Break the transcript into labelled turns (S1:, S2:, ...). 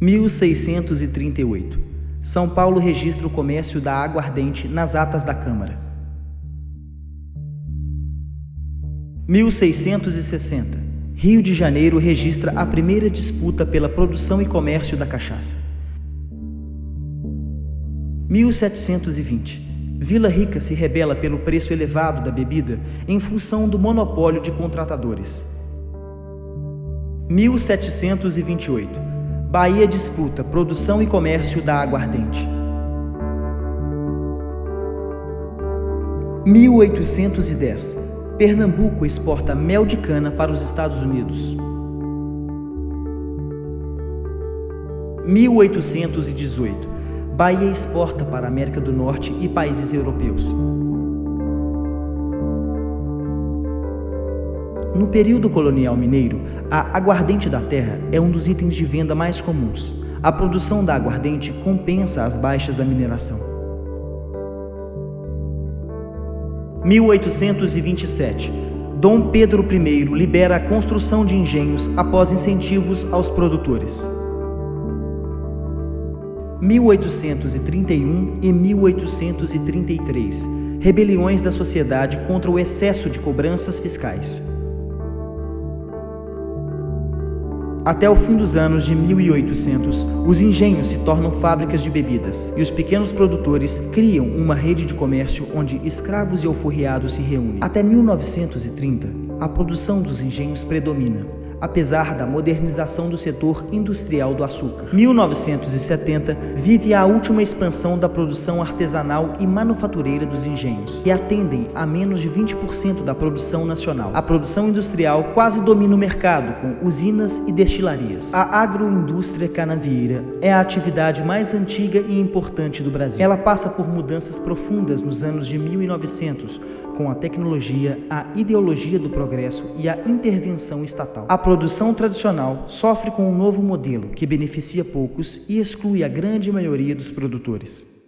S1: 1638. São Paulo registra o comércio da aguardente nas atas da Câmara. 1660. Rio de Janeiro registra a primeira disputa pela produção e comércio da cachaça. 1720. Vila Rica se rebela pelo preço elevado da bebida em função do monopólio de contratadores. 1728. Bahia disputa produção e comércio da aguardente. 1810. Pernambuco exporta mel de cana para os Estados Unidos. 1818. Bahia exporta para a América do Norte e países europeus. No período colonial mineiro, a aguardente da terra é um dos itens de venda mais comuns. A produção da aguardente compensa as baixas da mineração. 1827. Dom Pedro I libera a construção de engenhos após incentivos aos produtores. 1831 e 1833. Rebeliões da sociedade contra o excesso de cobranças fiscais. Até o fim dos anos de 1800, os engenhos se tornam fábricas de bebidas e os pequenos produtores criam uma rede de comércio onde escravos e alforriados se reúnem. Até 1930, a produção dos engenhos predomina apesar da modernização do setor industrial do açúcar. 1970 vive a última expansão da produção artesanal e manufatureira dos engenhos, que atendem a menos de 20% da produção nacional. A produção industrial quase domina o mercado, com usinas e destilarias. A agroindústria canavieira é a atividade mais antiga e importante do Brasil. Ela passa por mudanças profundas nos anos de 1900, com a tecnologia, a ideologia do progresso e a intervenção estatal. A produção tradicional sofre com um novo modelo que beneficia poucos e exclui a grande maioria dos produtores.